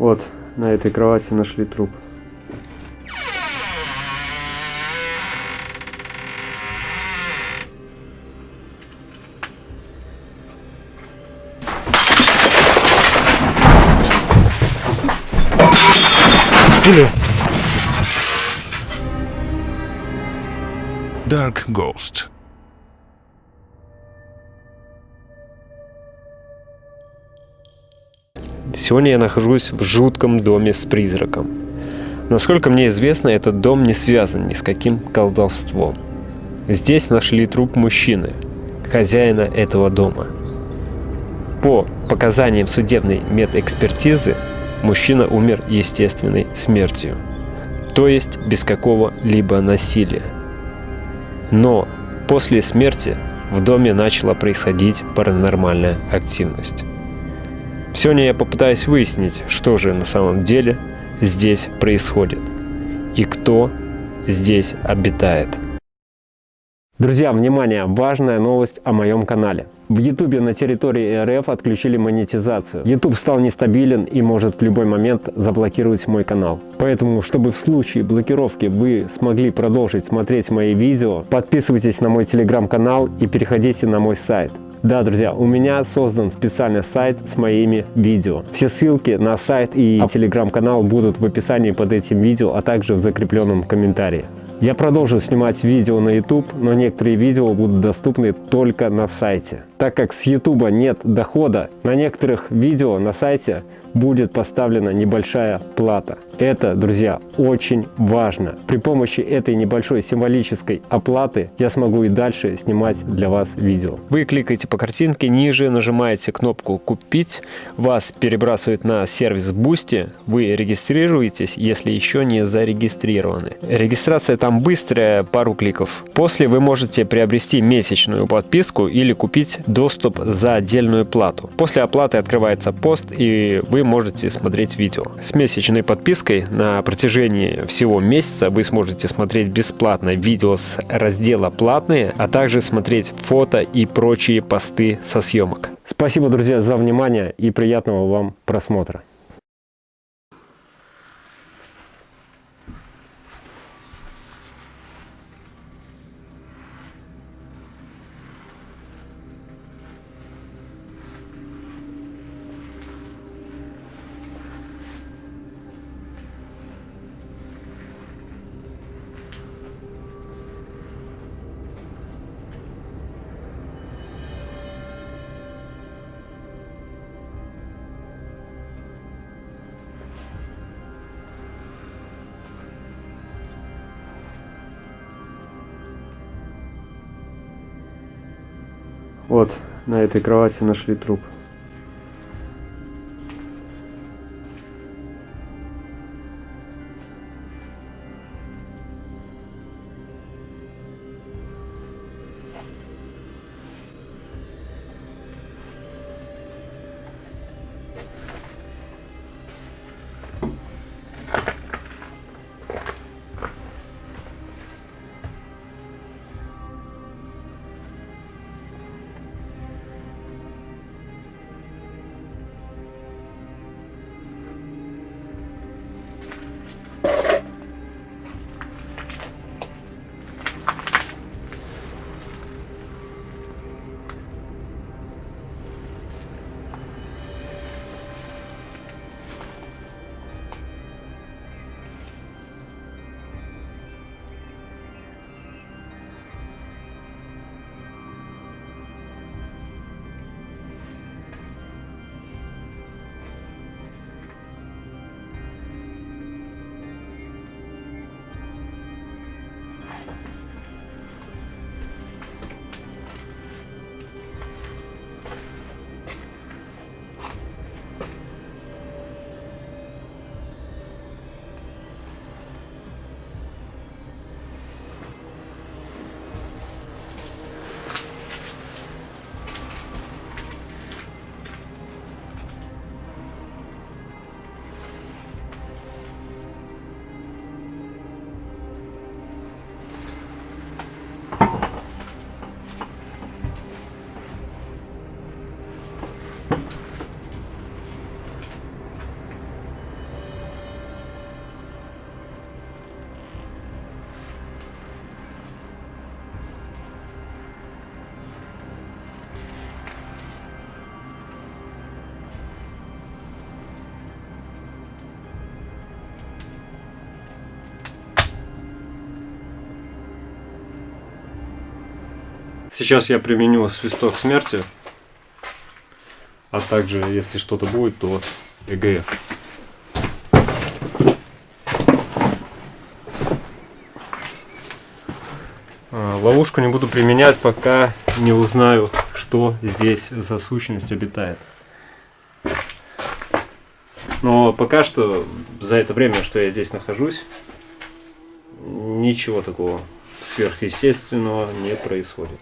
Вот, на этой кровати нашли труп. Dark Ghost. Сегодня я нахожусь в жутком доме с призраком. Насколько мне известно, этот дом не связан ни с каким колдовством. Здесь нашли труп мужчины, хозяина этого дома. По показаниям судебной медэкспертизы, мужчина умер естественной смертью, то есть без какого-либо насилия. Но после смерти в доме начала происходить паранормальная активность. Сегодня я попытаюсь выяснить, что же на самом деле здесь происходит и кто здесь обитает. Друзья, внимание! Важная новость о моем канале. В YouTube на территории РФ отключили монетизацию. YouTube стал нестабилен и может в любой момент заблокировать мой канал. Поэтому, чтобы в случае блокировки вы смогли продолжить смотреть мои видео, подписывайтесь на мой телеграм-канал и переходите на мой сайт. Да, друзья, у меня создан специальный сайт с моими видео. Все ссылки на сайт и телеграм-канал будут в описании под этим видео, а также в закрепленном комментарии. Я продолжу снимать видео на YouTube, но некоторые видео будут доступны только на сайте. Так как с YouTube нет дохода, на некоторых видео на сайте будет поставлена небольшая плата. Это, друзья, очень важно. При помощи этой небольшой символической оплаты я смогу и дальше снимать для вас видео. Вы кликаете по картинке ниже, нажимаете кнопку «Купить», вас перебрасывает на сервис Boosty, вы регистрируетесь, если еще не зарегистрированы. Регистрация там быстрая, пару кликов. После вы можете приобрести месячную подписку или купить доступ за отдельную плату. После оплаты открывается пост и вы можете смотреть видео. С месячной подпиской на протяжении всего месяца вы сможете смотреть бесплатно видео с раздела «Платные», а также смотреть фото и прочие посты со съемок. Спасибо, друзья, за внимание и приятного вам просмотра. На этой кровати нашли труп. Сейчас я применю свисток смерти. А также, если что-то будет, то ЭГФ. А, Ловушку не буду применять, пока не узнаю, что здесь за сущность обитает. Но пока что, за это время, что я здесь нахожусь, ничего такого сверхъестественного не происходит.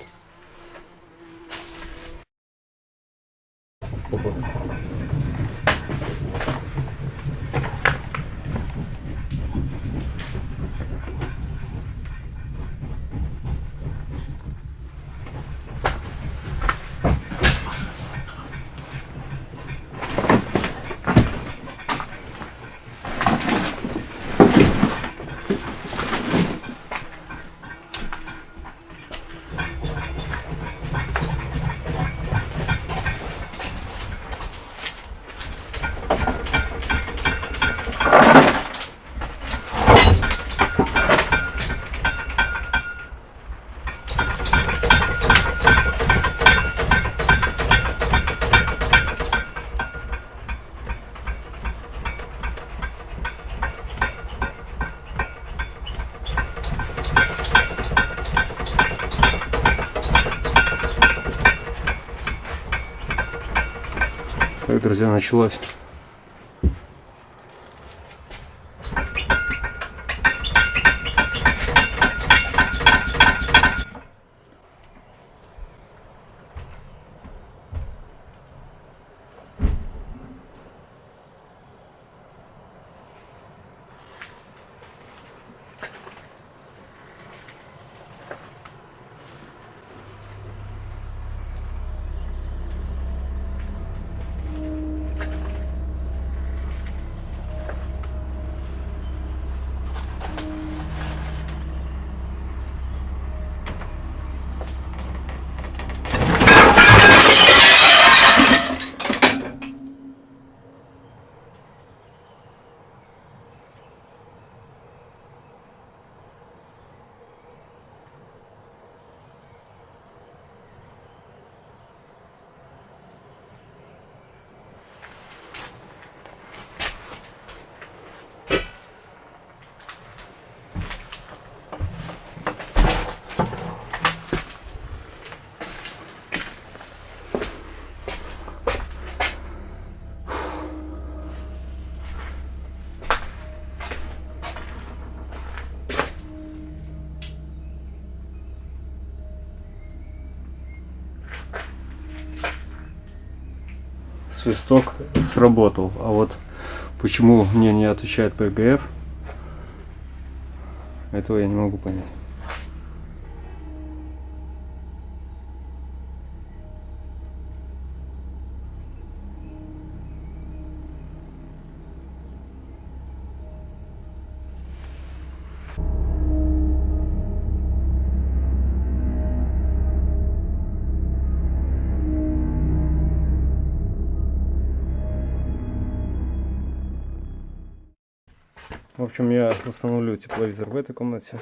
Друзья, свисток сработал. А вот почему мне не отвечает ПГФ, этого я не могу понять. В общем, я установлю тепловизор в этой комнате.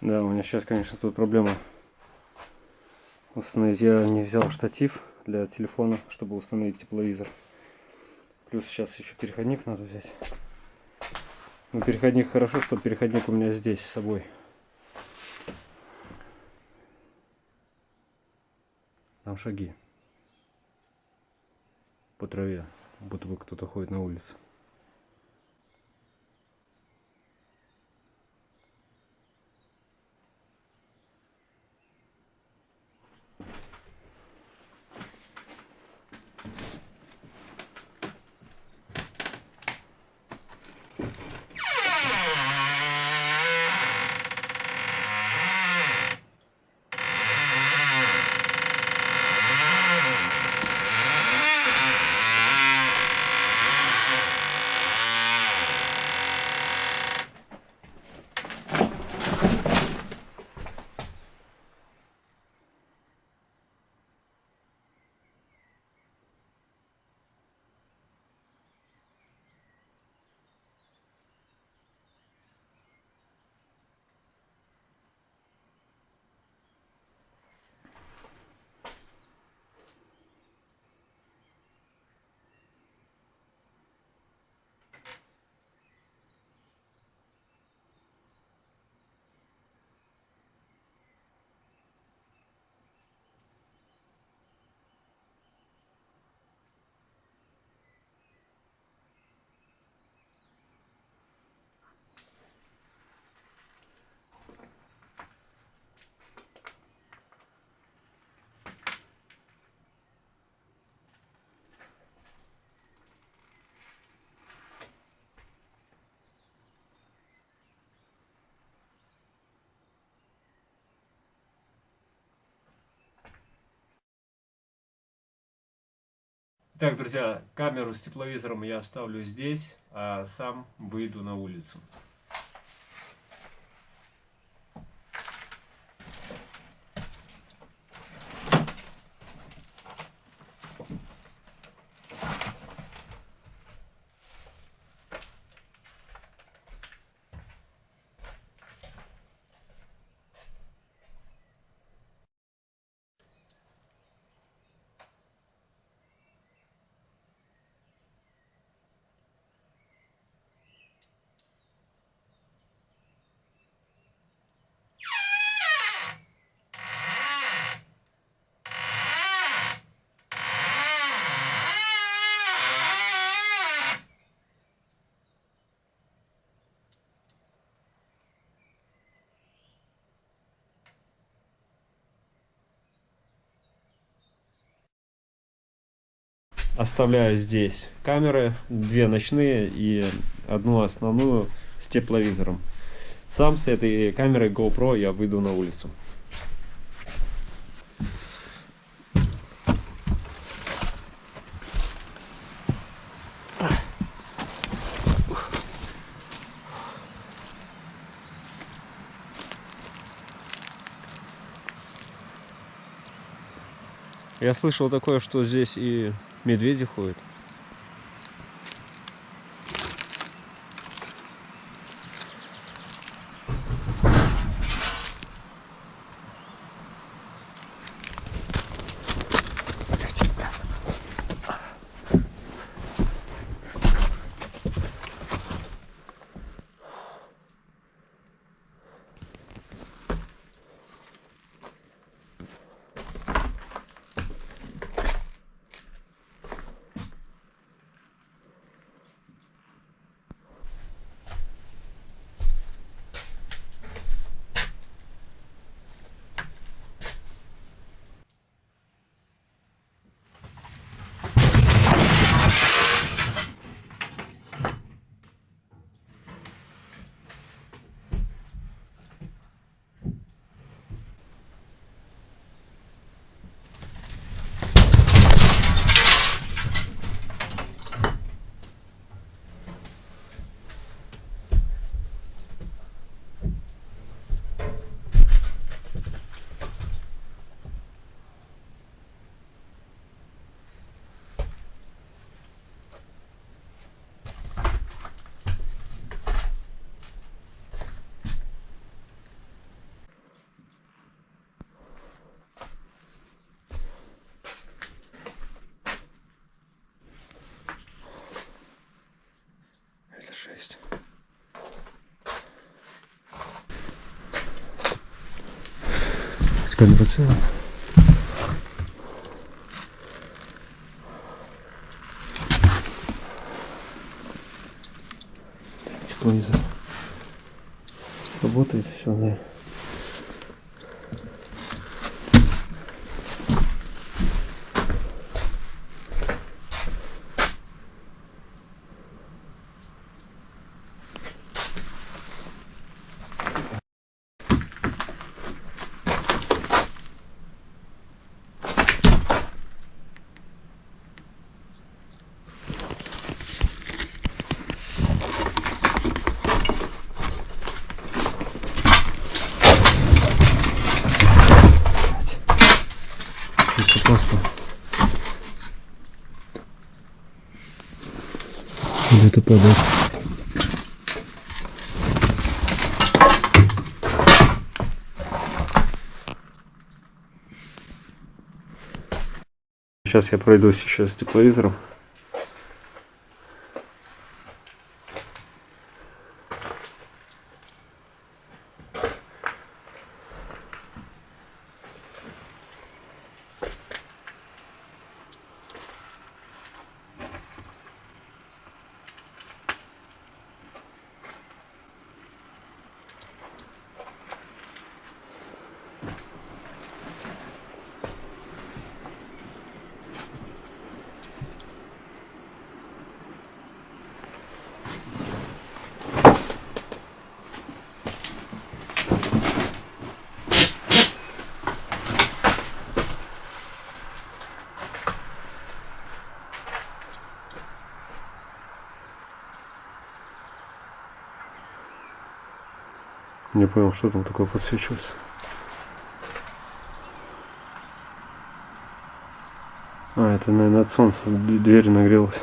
Да, у меня сейчас, конечно, тут проблема установить. Я не взял штатив для телефона, чтобы установить тепловизор. Плюс сейчас еще переходник надо взять. Но переходник хорошо, что переходник у меня здесь с собой. Там шаги. По траве. Будто бы кто-то ходит на улицу. Так, друзья, камеру с тепловизором я оставлю здесь, а сам выйду на улицу. Оставляю здесь камеры, две ночные и одну основную с тепловизором. Сам с этой камерой GoPro я выйду на улицу. Я слышал такое, что здесь и медведи ходят. шесть. Камера целая. Тепловизор типа работает еще, наверное. Падает. Сейчас я пройдусь еще с тепловизором. Не понял, что там такое подсвечивается. А, это, наверное, от солнца дверь нагрелась.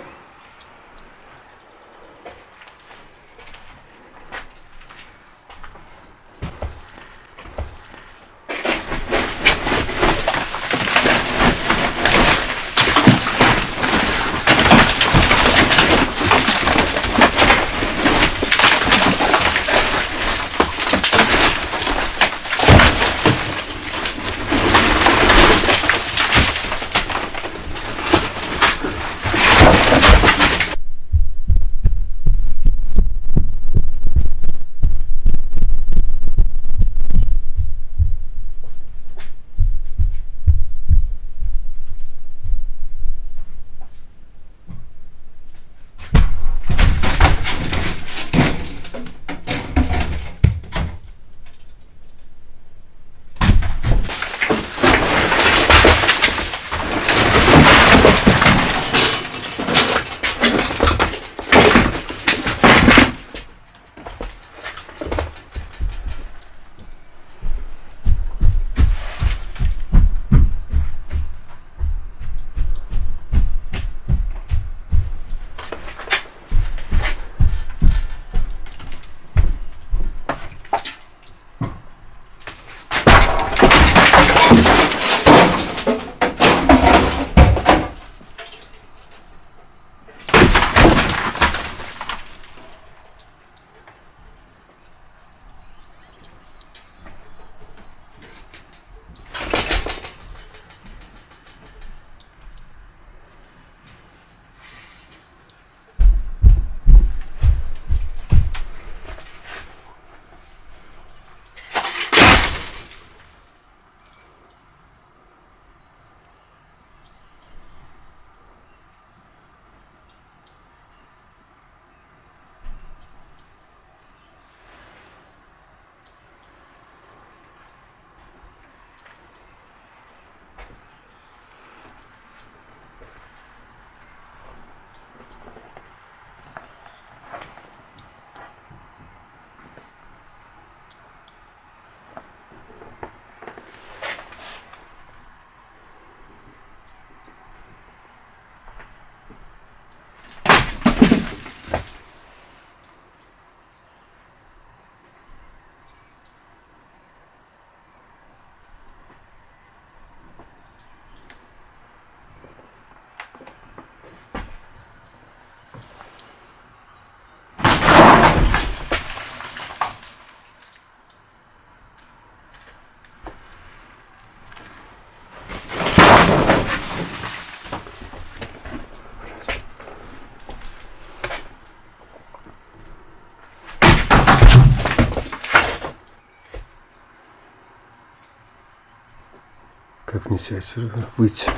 Себя отсюда выйти?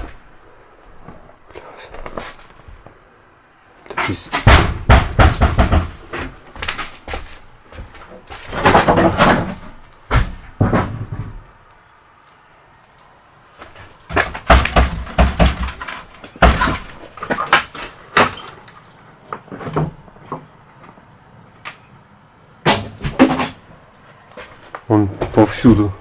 Это пиздец. Он повсюду.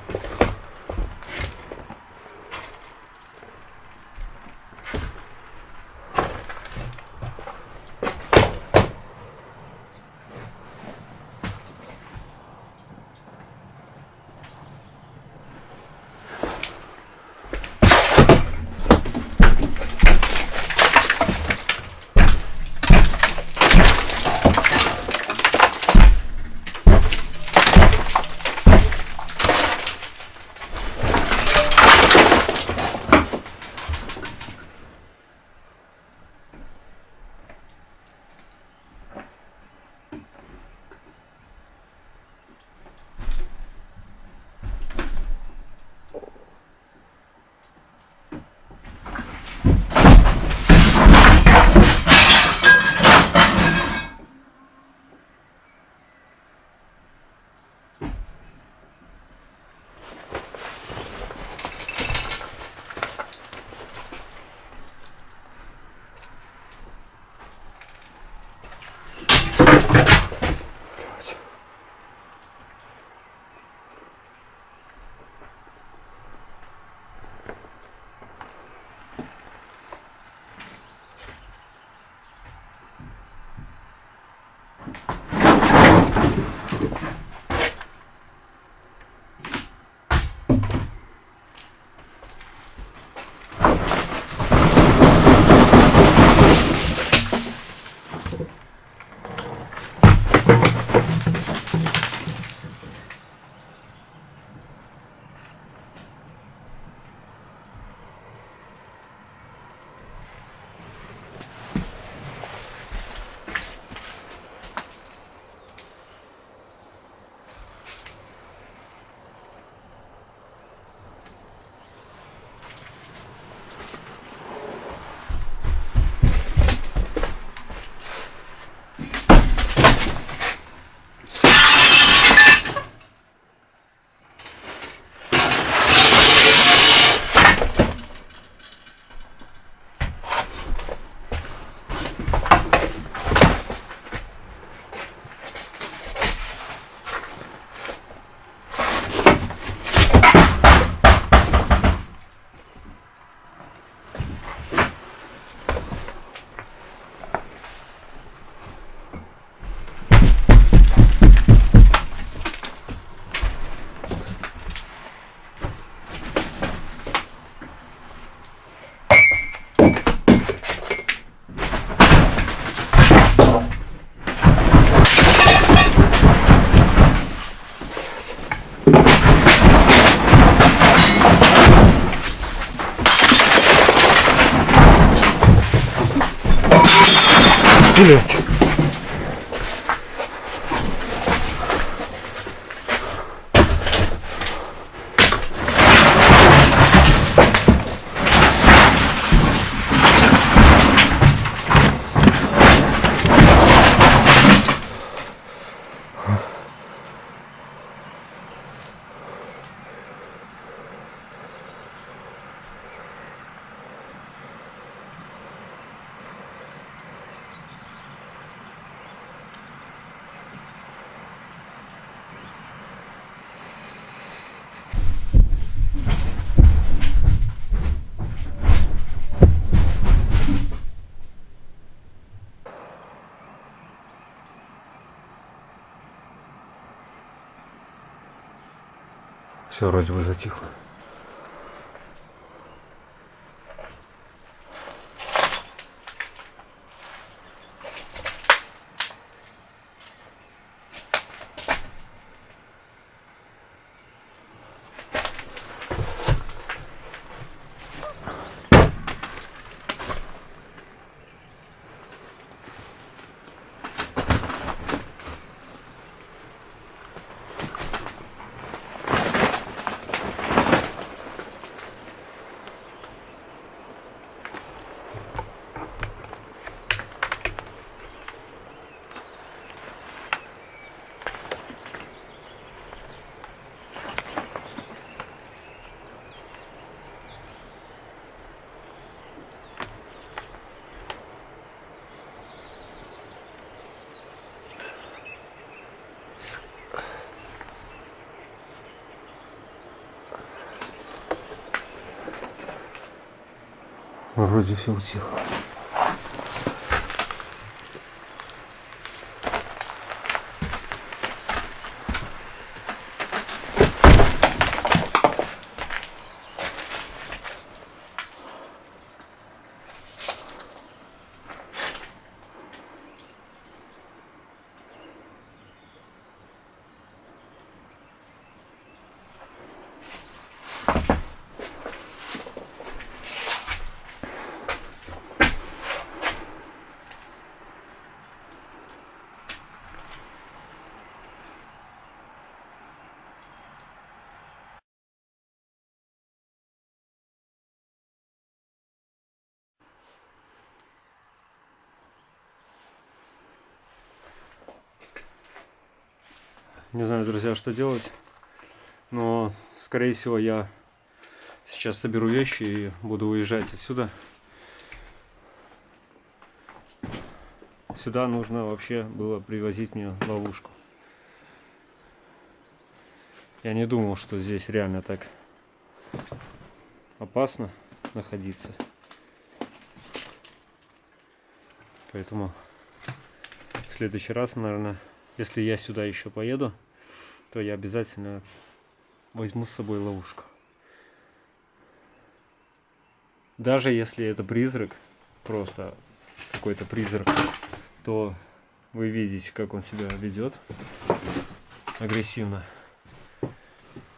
Все вроде бы затихло. Вроде все утихло. Не знаю, друзья, что делать. Но, скорее всего, я сейчас соберу вещи и буду уезжать отсюда. Сюда нужно вообще было привозить мне ловушку. Я не думал, что здесь реально так опасно находиться. Поэтому в следующий раз, наверное, если я сюда еще поеду, то я обязательно возьму с собой ловушку. Даже если это призрак, просто какой-то призрак, то вы видите, как он себя ведет агрессивно.